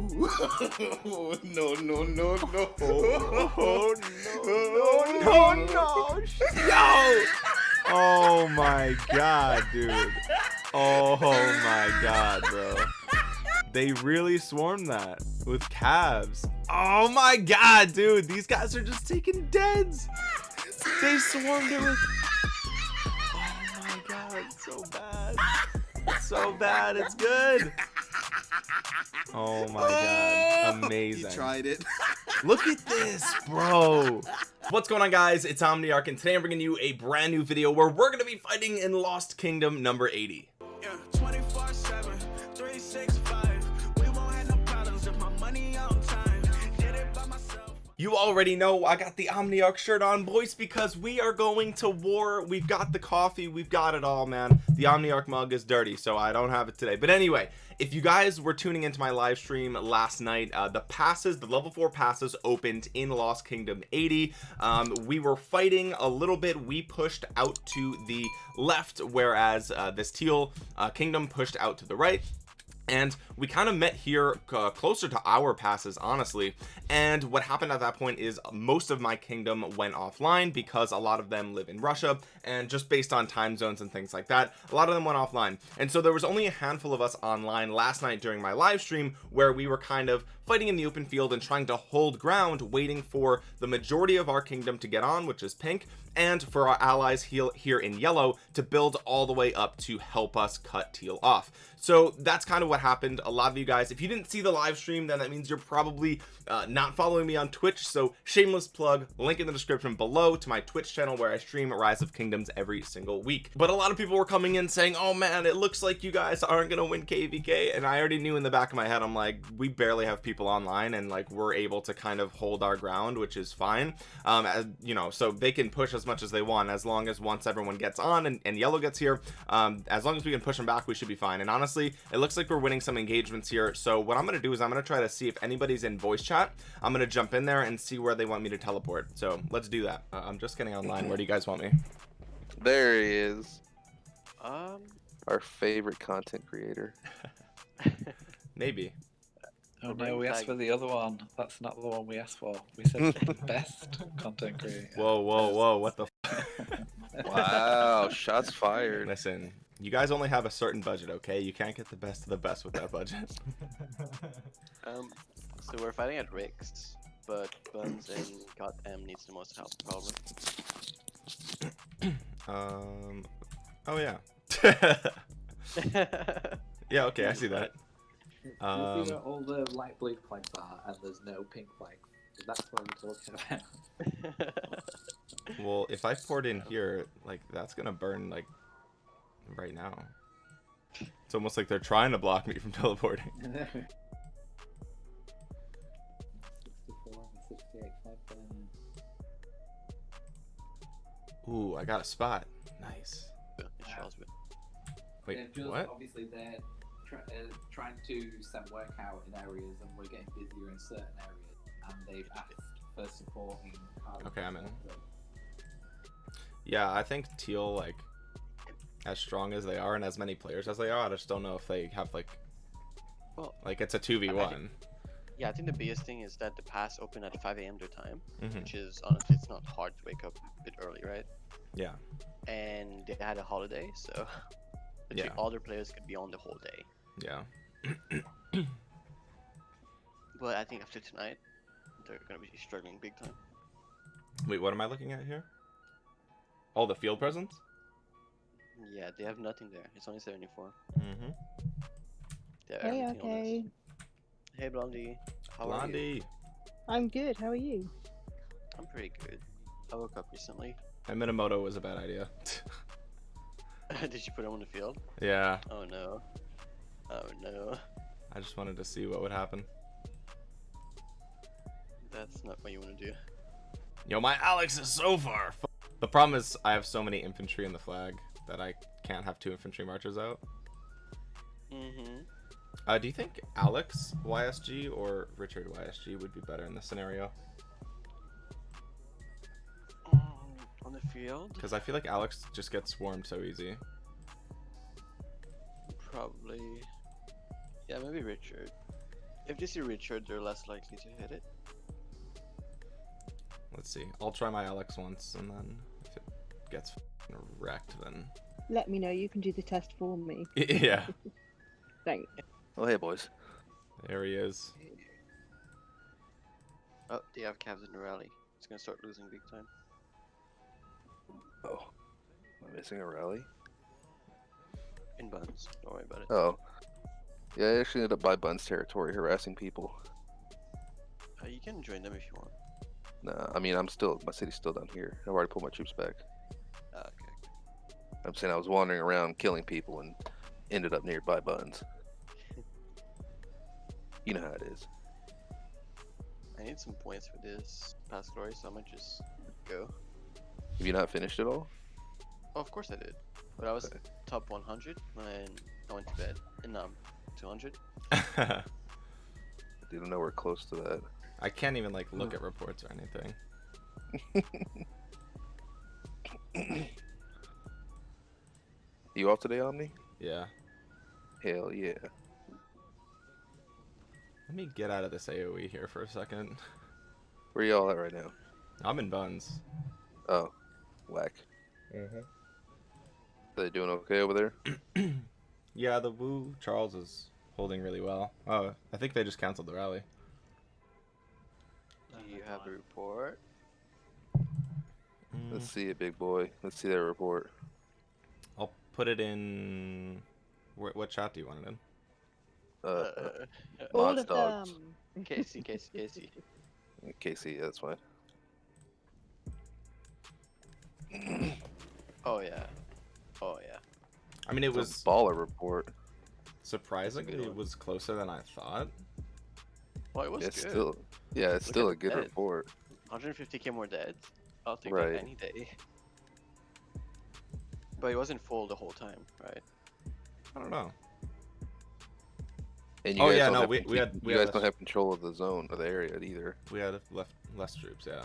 no, no, no, no. Oh, no, no, no, Yo! Oh my god, dude. Oh my god, bro. They really swarmed that with cavs. Oh my god, dude. These guys are just taking deads. They swarmed it with. Oh my god, it's so bad. It's so bad. It's good. Oh my god. Oh, Amazing. You tried it. Look at this, bro. What's going on guys? It's Omniarch and today I'm bringing you a brand new video where we're going to be fighting in Lost Kingdom number 80. Yeah, You already know I got the Omniarch shirt on boys because we are going to war. We've got the coffee. We've got it all, man. The Omniarch mug is dirty, so I don't have it today. But anyway, if you guys were tuning into my live stream last night uh, the passes the level 4 passes opened in Lost Kingdom 80 um, we were fighting a little bit we pushed out to the left whereas uh, this teal uh, kingdom pushed out to the right and we kind of met here uh, closer to our passes honestly. And what happened at that point is most of my kingdom went offline because a lot of them live in Russia and just based on time zones and things like that a lot of them went offline. And so there was only a handful of us online last night during my live stream where we were kind of fighting in the open field and trying to hold ground waiting for the majority of our kingdom to get on which is pink and for our allies here in yellow to build all the way up to help us cut teal off. So that's kind of what happened. A lot of you guys if you didn't see the live stream then that means you're probably uh, not following me on Twitch. So shameless plug link in the description below to my Twitch channel where I stream Rise of Kingdoms every single week. But a lot of people were coming in saying oh man it looks like you guys aren't gonna win kvk and I already knew in the back of my head I'm like we barely have people online and like we're able to kind of hold our ground which is fine. Um as you know so they can push as much as they want as long as once everyone gets on and, and yellow gets here um as long as we can push them back we should be fine. And honestly it looks like we're winning some engagements here. So what I'm gonna do is I'm gonna try to see if anybody's in voice chat. I'm gonna jump in there and see where they want me to teleport. So let's do that. Uh, I'm just getting online. Where do you guys want me? There he is, Um, our favorite content creator. maybe oh no, no, we asked for the other one. That's not the one we asked for. We said the best content creator. whoa whoa whoa what the Wow, shots fired. listen you guys only have a certain budget okay you can't get the best of the best with that budget Um, so we're fighting at Rick's, but Buns and God M needs the most help, probably. um oh yeah yeah okay I see that You Um, see where all the light blue flags are, and there's no pink flags. That's what I'm talking about. well if I poured in here like that's gonna burn like right now it's almost like they're trying to block me from teleporting 64 and 68 flag burners. ooh I got a spot nice It shows me. wait what Obviously, they're try, uh, trying to send work out in areas, and we're getting busier in certain areas. And they've asked for supporting. Okay, I'm in. Yeah I think teal like as strong as they are and as many players as they are I just don't know if they have like Well, like it's a 2v1 yeah, I think the biggest thing is that the pass opened at 5 a.m. their time, Mhm. which is honestly, it's not hard to wake up a bit early, right? yeah And they had a holiday, so literally Yeah. all their players could be on the whole day. Yeah But I think after tonight, they're gonna be struggling big time. wait what am I looking at here all the field presence Yeah, they have nothing there. It's only 74. mm-hmm. Hey, everything okay. Hey, Blondie. How are you? Blondie I'm good. How are you? I'm pretty good. I woke up recently. and Minamoto was a bad idea Did you put him on the field? yeah Oh no. Oh no. I just wanted to see what would happen That's not what you want to do. Yo, my Alex is so far. The problem is I have so many infantry in the flag that I can't have two infantry marchers out. Mm-hmm. Uh, do you think Alex YSG or Richard YSG would be better in this scenario? on the field? Because I feel like Alex just gets swarmed so easy. Probably. Yeah, maybe Richard. If they see Richard, they're less likely to hit it. Let's see. I'll try my Alex once, and then if it gets wrecked, then Let me know. You can do the test for me. yeah. Thanks. Oh, hey, boys. There he is. Oh, they have cavs in the rally. It's gonna start losing big time. Oh. Am I missing a rally? In buns. Don't worry about it. Oh. Yeah, I actually ended up by Bun's territory harassing people. Uh, you can join them if you want. Nah, I mean, I'm still, my city's still down here. I've already pulled my troops back. Ah, okay. I'm saying I was wandering around killing people and ended up nearby Buns. You know how it is. I need some points for this past glory, so I might just go. Have you not finished it all? Oh, of course I did. But I was Okay. top 100 when I went to bed. And now I'm 200. I didn't know we're close to that. I can't even like look at reports or anything. You off today, Omni? Yeah. Hell yeah. Let me get out of this AOE here for a second. Where y'all at right now? I'm in buns. Oh, whack. Mm-hmm. They doing okay over there? Yeah, the Wu Charles is holding really well. Oh, I think they just canceled the rally. Do you have a report? Mm, Let's see it, big boy. Let's see their report. I'll put it in. Wh- what chat do you want it in? Uh, uh, All of dogs. them. Casey, Casey, Casey. Casey, that's fine. Oh, yeah. Oh, yeah. I mean, it It's a was baller report. Surprisingly it was closer than I thought. Well, it was It's good. still, yeah, it's Look still a good that. report. 150k more dead. I'll take Right. that any day. But it wasn't full the whole time, right? I don't know. And you Oh, guys yeah, don't no, have we- con- we you had guys a- don't have control of the zone or the area either. We had left less troops. Yeah.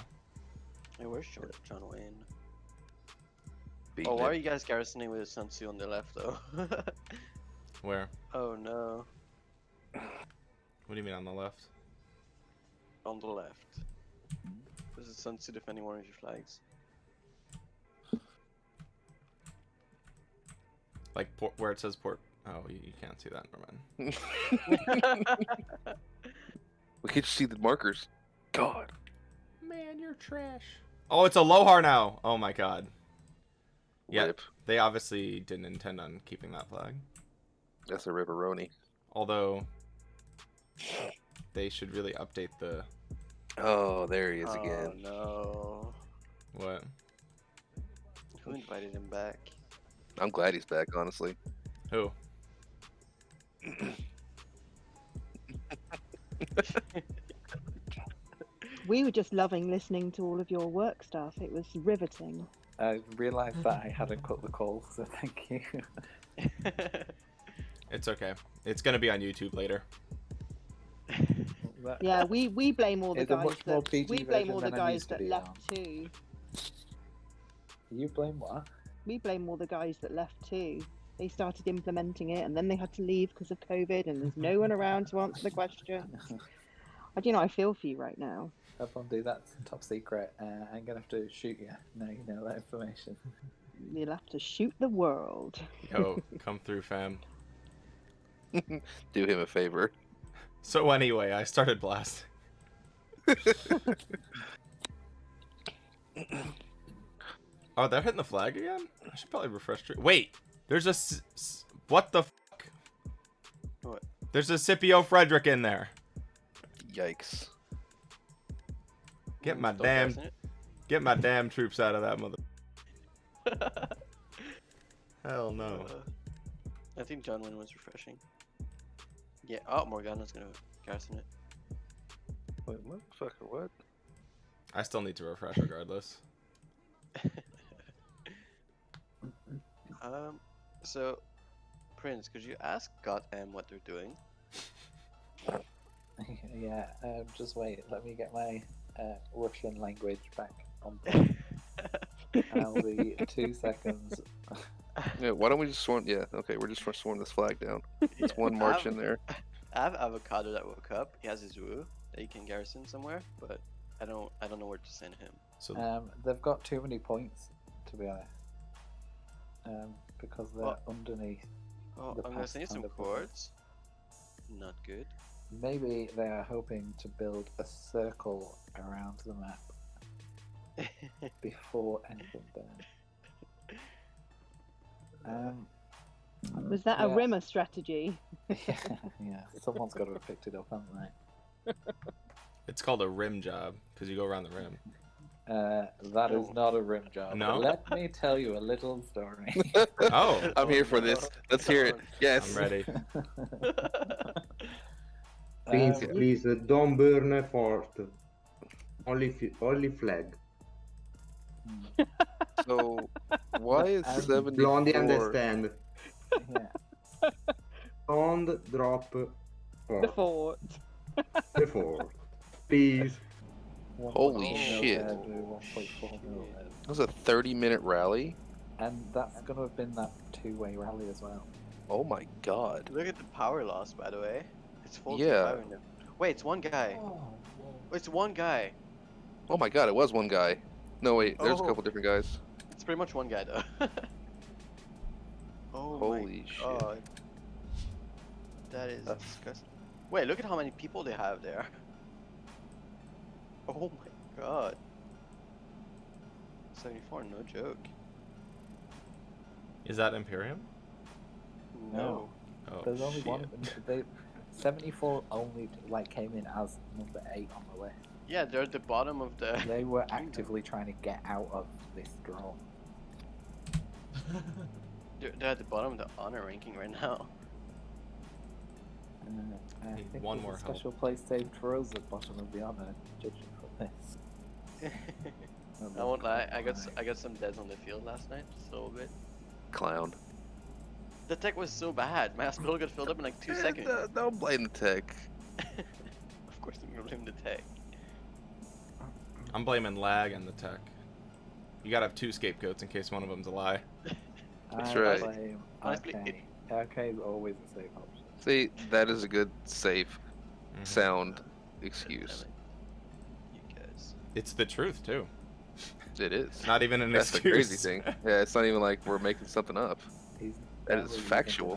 Hey, where's John, John Wayne? Beating Oh, why it. are you guys garrisoning with Sun Tzu on the left, though? Where? oh no, What do you mean on the left? on the left. This is Sun Tzu defending one of your flags. Like port, where it says port. Oh, you, you can't see that. Never mind. We can't see the markers. God. Man, you're trash. Oh, it's a Lohar now. Oh my god. Yeah. Rip. They obviously didn't intend on keeping that flag. That's a ripperoni. Although they should really update the Oh, there he is oh again. no. what? Who invited him back? I'm glad he's back, honestly. Who? We were just loving listening to all of your work stuff. It was riveting. I realised that I hadn't cut the call, so thank you. It's okay. It's gonna be on YouTube later. Yeah, we, we blame all the It's guys that we blame all the guys used to that left on. too. You blame what? We blame all the guys that left too. They started implementing it and then they had to leave because of COVID and there's no one around to answer the question. I do you know I feel for you right now. Everyone do that top secret. Uh, I'm gonna have to shoot you. Now you know that information. You'll have to shoot the world. Yo, come through, fam. Do him a favor. So anyway, I started blasting. oh, they're hitting the flag again. I should probably refresh. Wait, there's a s- s- what the fuck? What? There's a Scipio Frederick in there. Yikes. Get my stop damn- Get my damn troops out of that mother. Hell no. Uh, I think John Wayne was refreshing. Yeah, oh, Morgana's gonna garrison it. Wait, motherfucker, what? I still need to refresh regardless. Um, so, Prince, could you ask God M what they're doing? yeah. Um, just wait. Let me get my uh, Russian language back on. I'll be two seconds. Yeah, why don't we just swarm? Yeah, okay, we're just gonna swarm this flag down. It's one march in there. I have avocado that woke up. He has his Wu that he can garrison somewhere, but I don't I don't know where to send him. So Um, they've got too many points, to be honest. Um, because they're Well- underneath. Oh, The I'm gonna send you some kind of quartz. Not good. Maybe they are hoping to build a circle around the map before anything burns. Um, Was that a yeah. Rimmer strategy? yeah, yeah, someone's got to have picked it up, haven't they? it's called a rim job because you go around the rim. Uh, that is not a rim job. No? Let me tell you a little story. Oh, I'm here for this. Let's hear it. Yes. I'm ready. Please, Um, please, uh, don't burn a fort. Only, only flag. So why is Um, 74? Blondie understand. yeah. Don't drop The fort. fort. The fort. Please. Holy 1.2 mil shit. there, do 1.4 mil there. That was a 30 minute rally. And that's going to have been that two-way rally as well. Oh my god. Look at the power loss, by the way. It's full Yeah. power now. Wait, it's one guy. It's one guy. Oh my god, it was one guy. No wait, there's a Oh. couple different guys. It's pretty much one guy though. oh Holy my shit. god. That is That's- disgusting. Wait, look at how many people they have there. Oh my god. 74, no joke. Is that Imperium? No. Oh, There's only shit. one. They, 74 only like came in as number eight on the list. Yeah, they're at the bottom of the. They were actively trying to get out of this draw. They're, they're at the bottom of the honor ranking right now. Uh, I Need think one more a help. special place saved for us at bottom of the honor, judging from this. I won't lie, I got s- I got some deads on the field last night, so good. Clown. The tech was so bad. My hospital got filled up in like two Eh, seconds. no- Don't blame the tech. of course, I'm gonna blame the tech. I'm blaming lag and the tech. You gotta have two scapegoats in case one of them's a lie. That's I right. blame Honestly, okay. Okay is always a safe option. See, that is a good, safe, Mhm. sound excuse. You guys. It's the truth too. It is. Not even an That's the excuse. crazy thing. Yeah, it's not even like we're making something up. He's That is factual.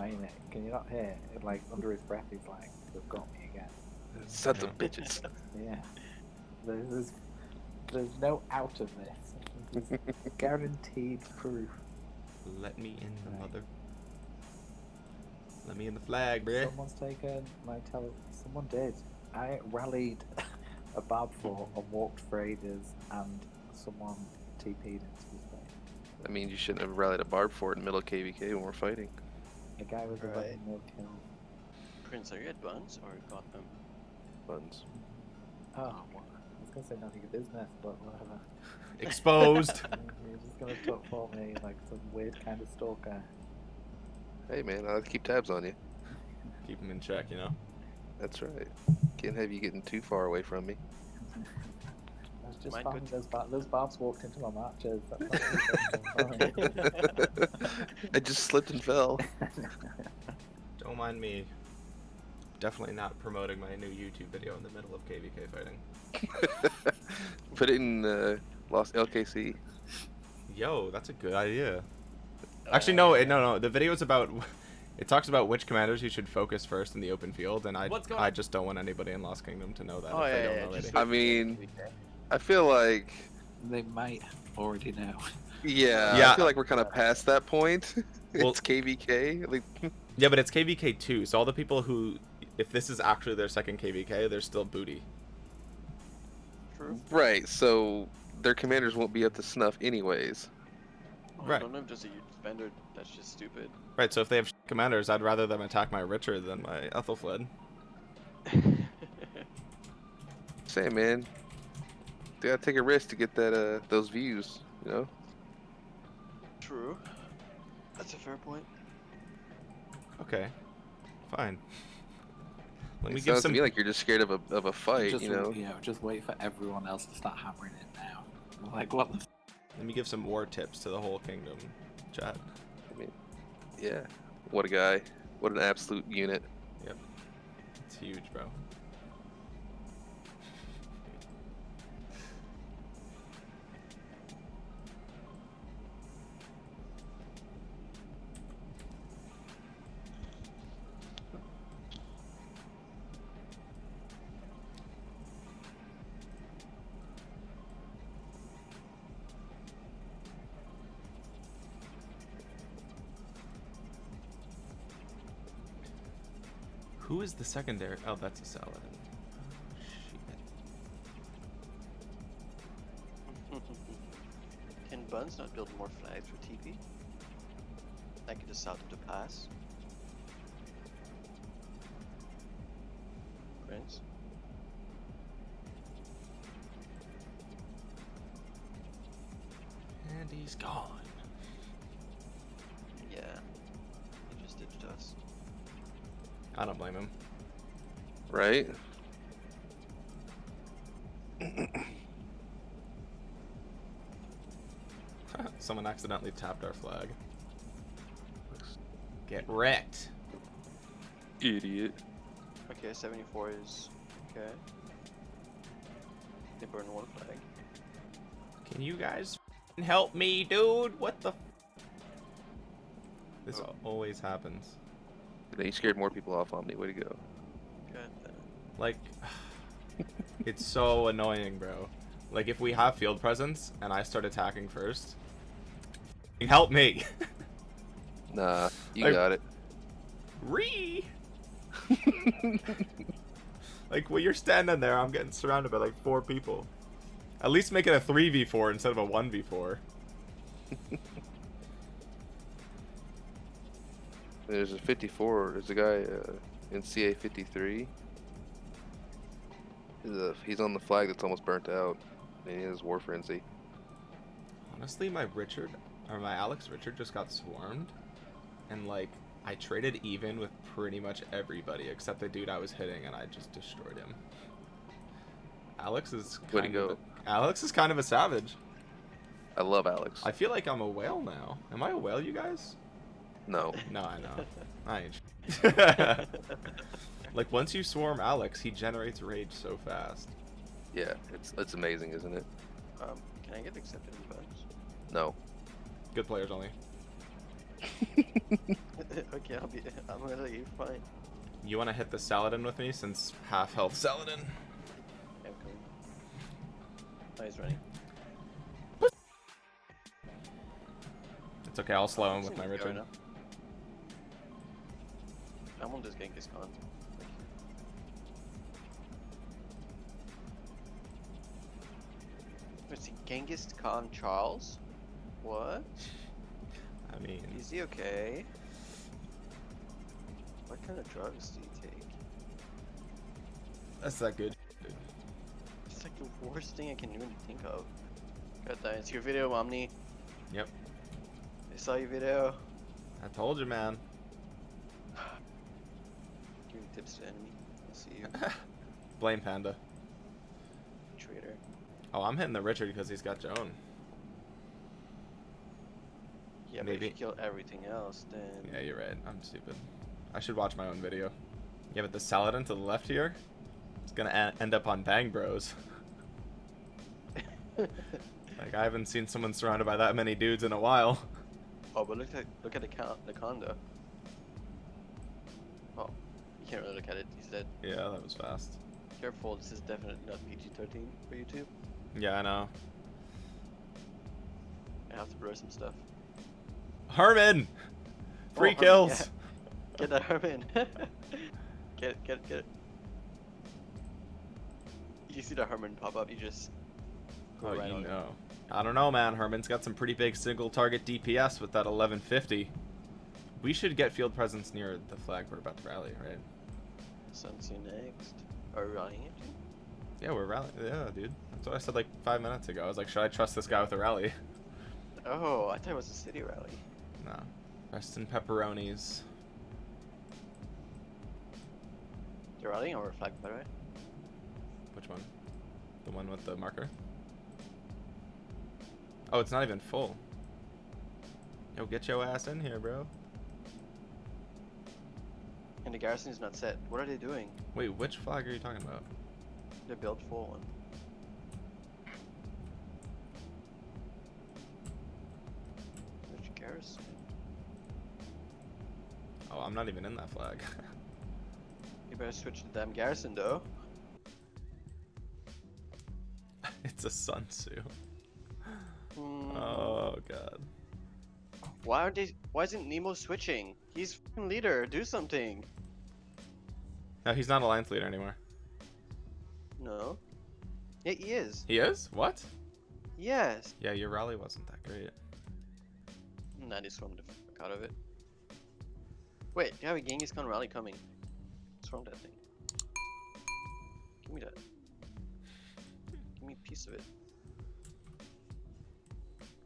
Can you not hear? It, like under his breath, he's like, "They've got me again." Sons of bitches. Yeah. There's, there's, there's no out of this. There's guaranteed proof. Let me in the Right. mother. Let me in the flag, bruh. Someone's taken my tele. Someone did. I rallied a barb fort and walked for ages, and someone TP'd into his face. That means you shouldn't have rallied a barb fort in middle of KVK when we're fighting. A guy with Right. 11 mil kills. Prince, are you at Buns or got them? Buns. Oh, well, I was gonna say none of your business, but whatever. Exposed. You're just gonna talk for me like some weird kind of stalker. Hey man, I like to keep tabs on you. Keep them in check, you know. That's right. Can't have you getting too far away from me. I was just Might finding go those, bar- those barbs walked into my matches. That's I just slipped and fell. Don't mind me. Definitely not promoting my new YouTube video in the middle of KVK fighting. Put it in uh, Lost LKC. Yo, that's a good idea. Actually, no, it, no, no. The video is about. It talks about which commanders you should focus first in the open field, and I, I just don't want anybody in Lost Kingdom to know that Oh, if they yeah, don't yeah, already. I mean, I feel like, they might already know. yeah, Yeah. I feel like we're kind of past that point. Well- it's KVK. Like, Yeah, but it's KVK two, so all the people who, if this is actually their second KVK, they're still booty. True. right, so their commanders won't be up to snuff anyways. Oh, Right. I don't know if there's a huge vendor that's just stupid. Right, so if they have commanders, I'd rather them attack my Richard than my Ethelfled. Say, man, they gotta take a risk to get that uh those views. You know. True. That's a fair point. Okay, fine. Let me it give sounds some. to me like you're just scared of a of a fight. just, you know. you know, just wait for everyone else to start hammering it now. Like what? The Let me give some war tips to the whole kingdom, chat. I mean, Yeah. What a guy. What an absolute unit. Yep. It's huge, bro. Who is the secondary? Oh, that's a Saladin. Shit. Can Buns not build more flags for TP? Like the south of the pass? Right? Someone accidentally tapped our flag. Get wrecked. Idiot. Okay, 74 is okay. They burn one flag. Can you guys help me, dude? What the? This Oh. always happens. They scared more people off Omni. Way to go. Like, it's so annoying, bro. Like, if we have field presence and I start attacking first, help me. Nah, you Like- got it. Re. like, when you're standing there, I'm getting surrounded by like four people. At least make it a 3v4 instead of a 1v4. There's a 54. There's a guy uh, in CA 53. He's, he's on the flag that's almost burnt out. And he has War Frenzy. Honestly, my Richard, or my Alex Richard just got swarmed. And, like, I traded even with pretty much everybody except the dude I was hitting, and I just destroyed him. Alex is Way to kind of go. a- Alex is kind of a savage. I love Alex. I feel like I'm a whale now. Am I a whale, you guys? No. No, I know. I ain't. like once you swarm Alex, he generates rage so fast. Yeah, it's it's amazing, isn't it? Um, can I get accepted in Buns? No. Good players only. okay, I'll be. I'm gonna let you fine. You want to hit the Saladin with me since half health Saladin? Yeah, cool. Oh, he's running. It's okay. I'll slow him with my to be going Richard. I'm on this Genghis Khan. Let's see, Genghis Khan Charles? What? I mean, Is he okay? What kind of drugs do you take? that's not good. It's like the worst thing I can even think of. Got that. It's your video, Omni. Yep. I saw your video. I told you, man. Giving tips to enemy. I'll see you, Blame Panda. Oh, I'm hitting the Richard because he's got Joan. Yeah, but if Maybe. you kill everything else, then Yeah, you're right. I'm stupid. I should watch my own video. Yeah, but the Saladin to the left here, it's gonna e- end up on Bang Bros. Like I haven't seen someone surrounded by that many dudes in a while. oh, but look at look at the the condo. Oh, you can't really look at it. He's dead. Yeah, that was fast. Careful, this is definitely not PG-13 for YouTube. Yeah, I know. I have to blur some stuff. Herman, free Oh, Herman, kills. yeah. Get that Herman. get it, get it, get it. You see the Herman pop up, you just go Oh, right you on it. I don't know, man. Herman's got some pretty big single target DPS with that 1150. We should get field presence near the flag we're about to rally, right? Sun's next. Are we running it? Yeah, we're rallying. Yeah, dude. That's what I said like five minutes ago. I was like, should I trust this guy with a rally? Oh, I thought it was a city rally. No. Rest in pepperonis. You're rallying or flag, by the way? Which one? The one with the marker? Oh, it's not even full. Yo, get your ass in here, bro. And the garrison is not set. What are they doing? Wait, which flag are you talking about? They built full one. Which garrison? Oh, I'm not even in that flag. You better switch the damn garrison though. it's a Sun Tzu. Hmm. Oh god. Why aren't they? Why isn't Nemo switching? He's leader. Do something. No, he's not alliance leader anymore. No. Yeah, he is. He is? What? Yes. Yeah, your rally wasn't that great. Nah, they swarmed the fuck out of it. Wait, you have a Genghis Khan rally coming. Swarm that thing. Give me that. Give me a piece of it.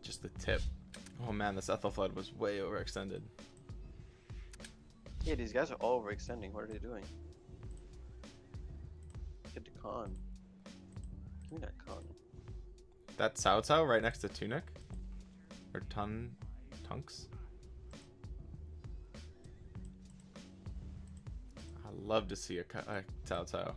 Just the tip. Oh man, this Ethelfled was way overextended. Yeah, these guys are all overextending. What are they doing? Khan. Give me that Khan. That Cao Cao right next to Tunic? Or Tun... Tunks? I love to see a, a Cao Cao.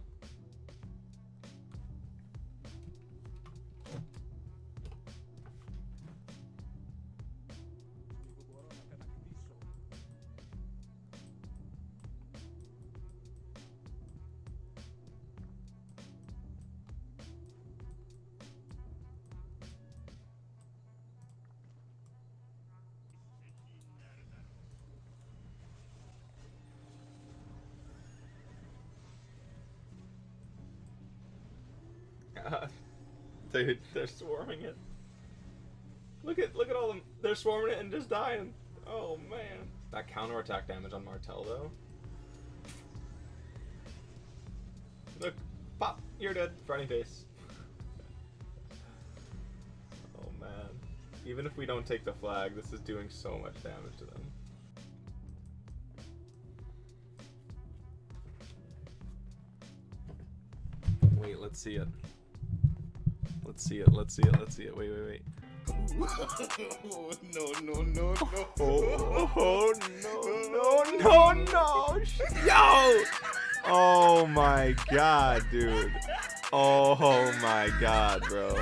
Dude, they're swarming it. Look at look at all them. They're swarming it and just dying. Oh man. That counterattack damage on Martel though. Look, pop, you're dead. Frowny face. oh man. Even if we don't take the flag, this is doing so much damage to them. Wait, let's see it. Let's see it. Let's see it. Let's see it. Wait, wait, wait. no, no, no, no. Oh, oh no, no, no, no. Yo! Oh my god, dude. Oh my god, bro.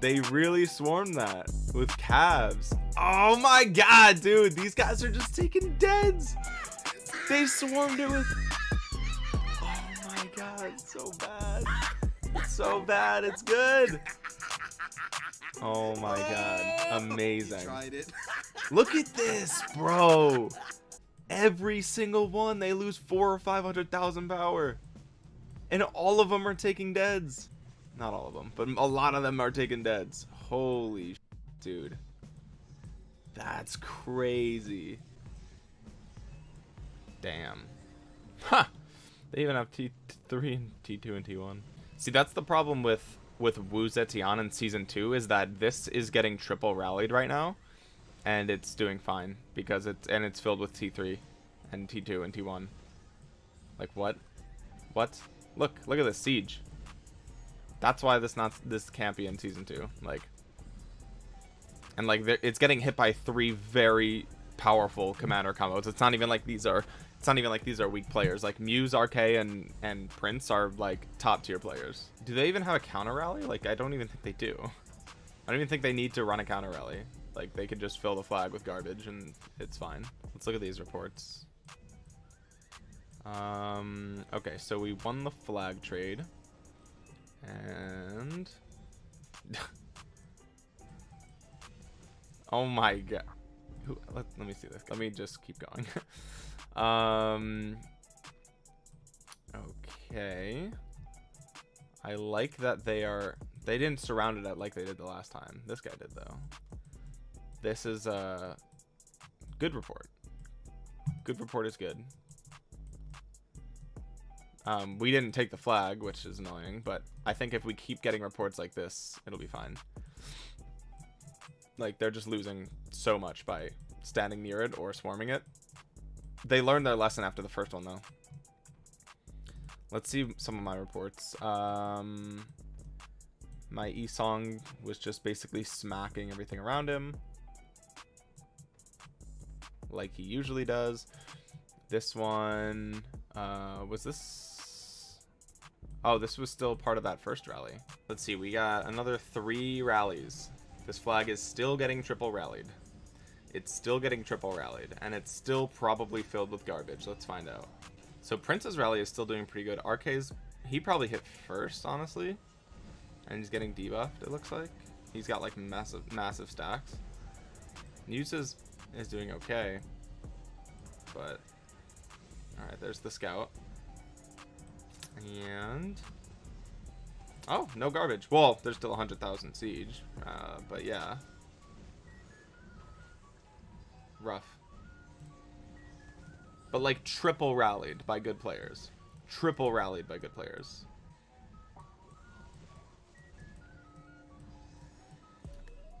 They really swarmed that with cavs. Oh my god, dude. These guys are just taking deads. They swarmed it with. Oh my god, so bad. So bad. It's good. Oh my god. Oh, Amazing. Tried it. Look at this, bro. Every single one, they lose four or five hundred thousand power, and all of them are taking deads. Not all of them, but a lot of them are taking deads. Holy, dude, that's crazy. Damn. Ha! They even have T three and T two and T one. See, that's the problem with with Wu Zetian in season two is that this is getting triple rallied right now and it's doing fine because it's and it's filled with T3 and T2 and T1. Like what? What? Look, look at this siege. That's why this not this can't be in season 2. Like and like it's getting hit by three very powerful commander combos. It's not even like these are it's not even like these are weak players. Like Muse, RK and and Prince are like top tier players. Do they even have a counter rally? Like I don't even think they do. I don't even think they need to run a counter rally. Like they could just fill the flag with garbage and it's fine. Let's look at these reports. Um, okay, so we won the flag trade. And Oh my god. Let, let me see this. Let me just keep going. um Okay. I like that they are they didn't surround it like they did the last time. This guy did though. This is a good report. Good report is good. Um, we didn't take the flag, which is annoying, but I think if we keep getting reports like this, it'll be fine. Like, they're just losing so much by standing near it or swarming it. They learned their lesson after the first one, though. Let's see some of my reports. Um, my E-Song was just basically smacking everything around him. Like he usually does. this one uh was this oh this was still part of that first rally let's see we got another three rallies this flag is still getting triple rallied it's still getting triple rallied and it's still probably filled with garbage. Let's find out. So prince's rally is still doing pretty good. Rk's he probably hit first honestly. And he's getting debuffed it looks like. He's got like massive massive stacks. Muse is is doing okay. But all right there's the scout. And oh no garbage. Well there's still 100,000 siege uh, but yeah rough but like triple rallied by good players triple rallied by good players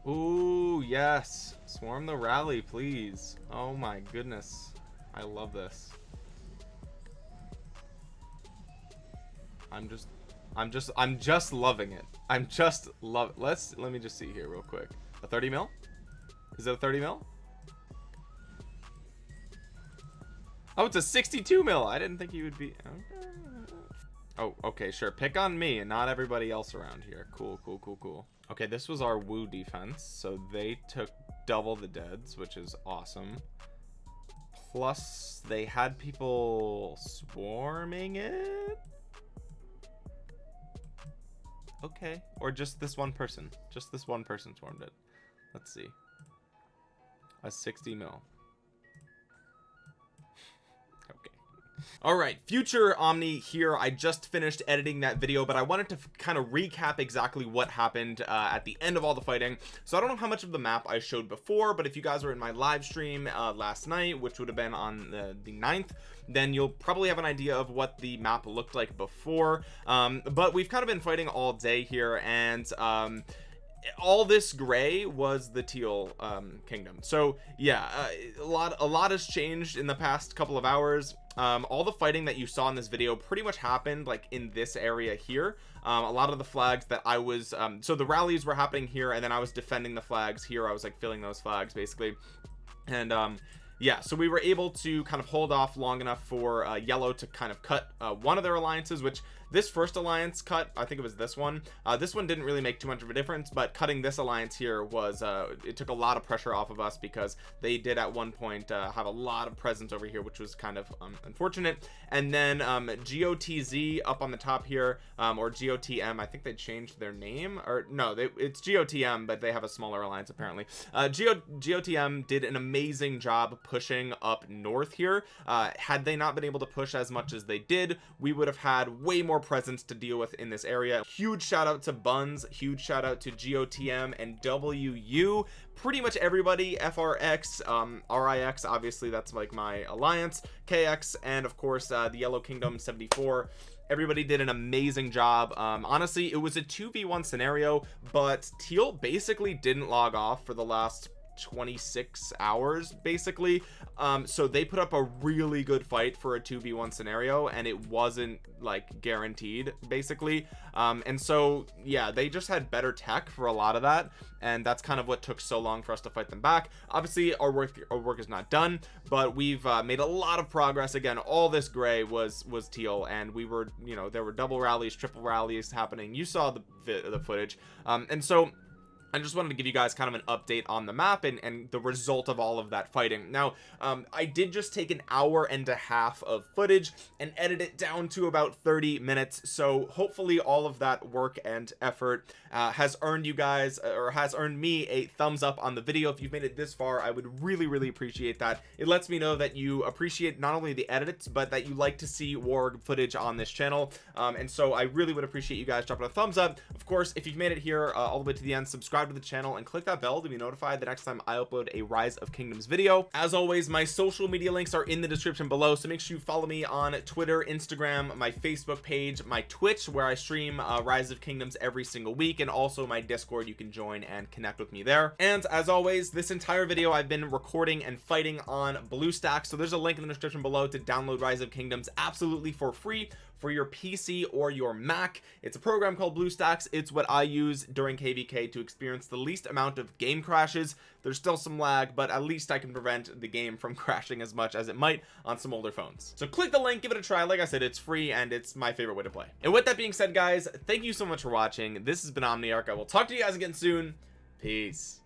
Ooh, yes. Swarm the rally, please. Oh my goodness. I love this. I'm just I'm just I'm just loving it. I'm just love let's let me just see here real quick. A 30 mil? Is it a 30 mil? Oh, it's a 62 mil. I didn't think he would be. Oh, okay, sure. Pick on me and not everybody else around here. Cool, cool, cool, cool. Okay, this was our Wu defense. So they took double the deads, which is awesome. Plus, they had people swarming it. Okay. Or just this one person. Just this one person swarmed it. Let's see. A 60 mil. All right, future Omni here. I just finished editing that video, but I wanted to kind of recap exactly what happened uh, at the end of all the fighting. So I don't know how much of the map I showed before, but if you guys were in my live stream uh, last night, which would have been on the, the 9th, then you'll probably have an idea of what the map looked like before. Um, but we've kind of been fighting all day here, and um, all this gray was the teal um kingdom. So yeah uh, a lot a lot has changed in the past couple of hours. Um all the fighting that you saw in this video pretty much happened like in this area here. Um a lot of the flags that i was um so the rallies were happening here and then i was defending the flags here. I was like filling those flags basically. And um yeah so we were able to kind of hold off long enough for uh, yellow to kind of cut uh, one of their alliances which this first alliance cut i think it was this one uh, this one didn't really make too much of a difference but cutting this alliance here was uh, it took a lot of pressure off of us because they did at one point uh, have a lot of presence over here which was kind of um, unfortunate. And then um, gotz up on the top here um, or gotm i think they changed their name or no they, it's gotm but they have a smaller alliance apparently. Uh, Go, gotm did an amazing job pushing up north here. Uh, had they not been able to push as much as they did we would have had way more presence to deal with in this area. Huge shout out to buns huge shout out to gotm and wu pretty much everybody frx um rix obviously that's like my alliance kx and of course uh the yellow kingdom 74 everybody did an amazing job. Um honestly it was a 2v1 scenario but teal basically didn't log off for the last 26 hours basically. Um so they put up a really good fight for a 2v1 scenario and it wasn't like guaranteed basically. Um and so yeah they just had better tech for a lot of that and that's kind of what took so long for us to fight them back. Obviously our work our work is not done but we've uh, made a lot of progress. Again all this gray was was teal and we were you know there were double rallies triple rallies happening. You saw the the footage. Um and so I just wanted to give you guys kind of an update on the map and, and the result of all of that fighting. Now um, I did just take an hour and a half of footage and edit it down to about 30 minutes. So hopefully all of that work and effort uh, has earned you guys uh, or has earned me a thumbs up on the video. If you've made it this far I would really really appreciate that. It lets me know that you appreciate not only the edits but that you like to see war footage on this channel. Um, and so I really would appreciate you guys dropping a thumbs up. Of course if you've made it here uh, all the way to the end subscribe subscribe to the channel and click that bell to be notified the next time I upload a rise of kingdoms video. As always my social media links are in the description below so make sure you follow me on Twitter Instagram my Facebook page my Twitch where I stream uh, rise of kingdoms every single week and also my discord. You can join and connect with me there. And as always this entire video I've been recording and fighting on BlueStacks so there's a link in the description below to download rise of kingdoms absolutely for free for your PC or your Mac. It's a program called BlueStacks. It's what I use during KVK to experience the least amount of game crashes. There's still some lag but at least I can prevent the game from crashing as much as it might on some older phones. So click the link give it a try. Like I said it's free and it's my favorite way to play. And with that being said guys thank you so much for watching. This has been Omniarch. I will talk to you guys again soon. Peace